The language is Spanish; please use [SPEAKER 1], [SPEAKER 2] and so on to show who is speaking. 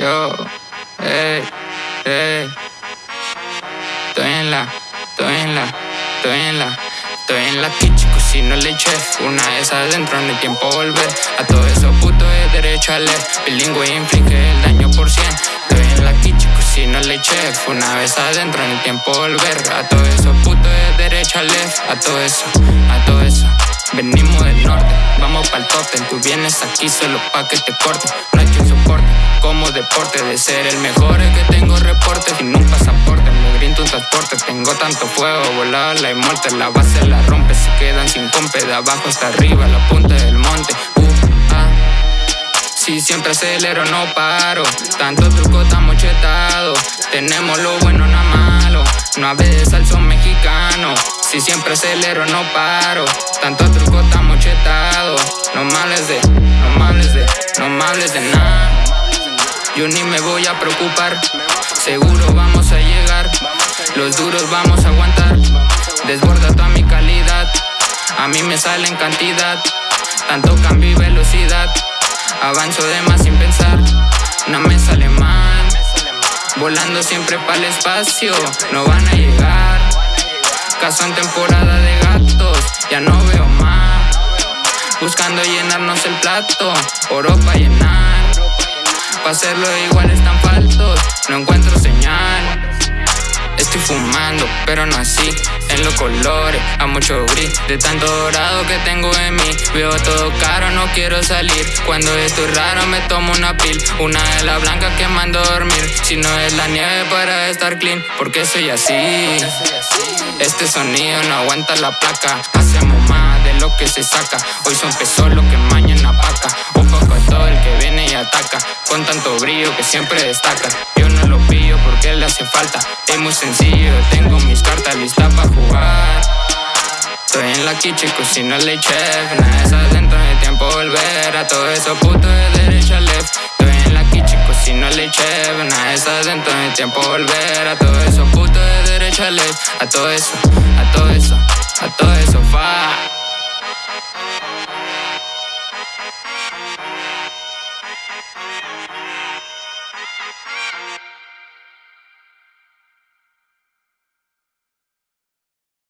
[SPEAKER 1] Yo, hey, hey. Estoy en la, estoy en la, estoy en la. Estoy en la kitchen, cocino el chef Una vez adentro, no hay tiempo volver. A todo eso puto de derecha a left Bilingüe inflige el daño por cien. Estoy en la kitchen, cocino el chef Una vez adentro, no hay tiempo volver. A todo eso puto de derecha a left A todo eso, a todo eso Venimos del norte, vamos pa'l tope. Tú vienes aquí solo pa' que te corte. No hay quien soporte, como deporte De ser el mejor. Es que tengo reporte Sin un pasaporte, me brinda un transporte Tengo tanto fuego, volada la muerte La base la rompe, se quedan sin compe De abajo hasta arriba, la punta del monte. Uh, ah. Si siempre acelero, no paro. Tanto truco, estamos chetados. Tenemos lo bueno, nada malo. No hables al son mexicano. Si siempre acelero, no paro Yo ni me voy a preocupar. Seguro vamos a llegar. Los duros vamos a aguantar. Desborda toda mi calidad. A mí me sale en cantidad. Tanto cambio y velocidad. Avanzo de más sin pensar. No me sale mal. Volando siempre para el espacio. No van a llegar. Caso en temporada de gatos. Ya no veo más Buscando llenarnos el plato. Oro para llenar. Pa' hacerlo igual están faltos No encuentro señal. Estoy fumando, pero no así. En los colores, a mucho gris. De tanto dorado que tengo en mí. Veo todo caro, no quiero salir. Cuando estoy raro me tomo una pil Una de las blancas que mando a dormir. Si no es la nieve para estar clean Porque soy así Este sonido no aguanta la placa. Hacemos más lo que se saca. Hoy son pesos lo que mañana paca. Un poco todo el que viene y ataca. Con tanto brillo que siempre destaca. Yo no lo pillo porque le hace falta. Es muy sencillo, tengo mis cartas listas para jugar. Estoy en la kitchen, cocino el chef Nada es adentro, hay tiempo volver. A todo eso puto de derecha a left. Estoy en la kitchen, cocino el chef Nada es adentro, hay tiempo volver. A todo eso puto de derecha a left. A todo eso, a todo eso, Thank you.